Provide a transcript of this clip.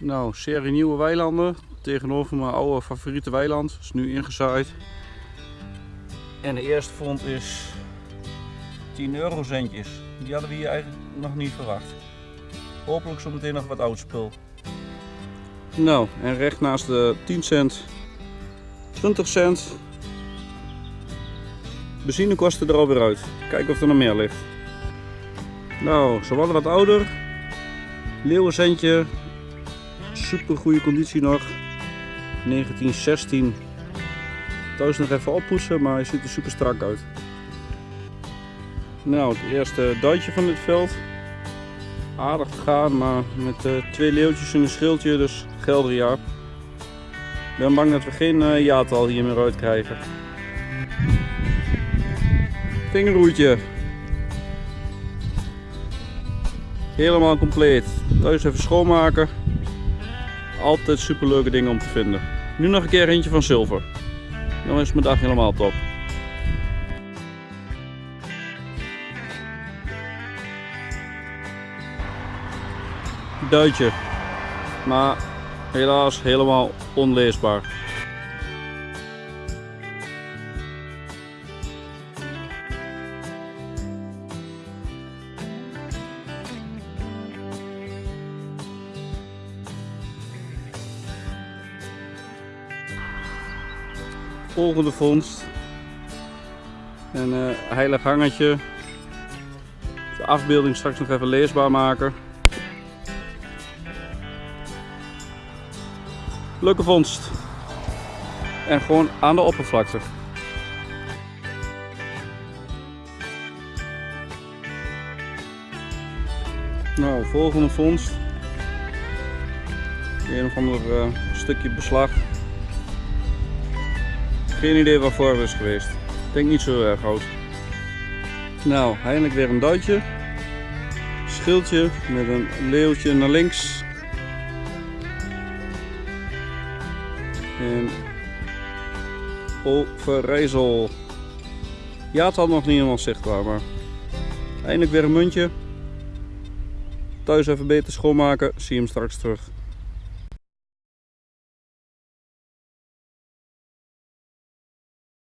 Nou, serie nieuwe weilanden. Tegenover mijn oude favoriete weiland. Is nu ingezaaid. En de eerste vond is 10 eurocentjes. Die hadden we hier eigenlijk nog niet verwacht. Hopelijk zometeen nog wat oud spul. Nou, en recht naast de 10 cent 20 cent. Benzinekosten er alweer uit. Kijken of er nog meer ligt. Nou, ze wat ouder. Leeuwencentje. Super goede conditie nog. 1916. Thuis nog even oppoetsen, maar hij ziet er super strak uit. Nou, het eerste duitje van dit veld. Aardig gegaan, maar met uh, twee leeuwtjes en een schildje, dus Geldria. Ik ben bang dat we geen uh, jaartal hier meer uit krijgen. Vingerroetje. Helemaal compleet. Thuis even schoonmaken. Altijd super leuke dingen om te vinden. Nu nog een keer eentje van zilver. Dan is mijn dag helemaal top. Duitje. Maar helaas helemaal onleesbaar. Volgende vondst. Een uh, heilig hangetje. De afbeelding straks nog even leesbaar maken. Leuke vondst. En gewoon aan de oppervlakte. Nou, volgende vondst. Een of ander uh, stukje beslag. Geen idee waarvoor het is geweest. Ik denk niet zo erg oud. Nou, eindelijk weer een duitje. Schildje met een leeuwtje naar links. En Overijssel. Ja, het had nog niet helemaal zichtbaar, maar eindelijk weer een muntje. Thuis even beter schoonmaken. Zie hem straks terug.